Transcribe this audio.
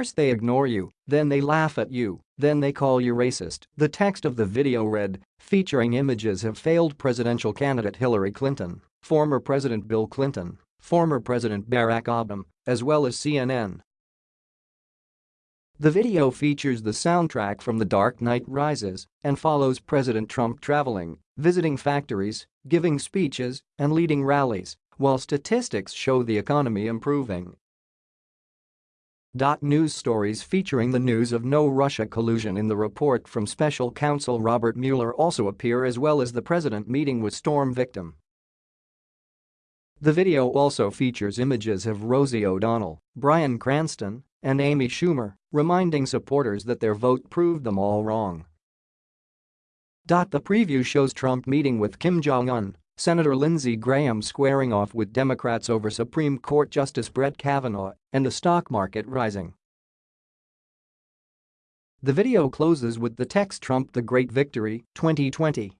First they ignore you, then they laugh at you, then they call you racist. The text of the video read, featuring images of failed presidential candidate Hillary Clinton, former President Bill Clinton, former President Barack Obama, as well as CNN. The video features the soundtrack from The Dark Knight Rises and follows President Trump traveling, visiting factories, giving speeches, and leading rallies, while statistics show the economy improving. News stories featuring the news of no Russia collusion in the report from special counsel Robert Mueller also appear as well as the president meeting with storm victim. The video also features images of Rosie O'Donnell, Bryan Cranston, and Amy Schumer, reminding supporters that their vote proved them all wrong. The preview shows Trump meeting with Kim Jong-un, Senator Lindsey Graham squaring off with Democrats over Supreme Court Justice Brett Kavanaugh, and the stock market rising. The video closes with the text Trump the Great Victory 2020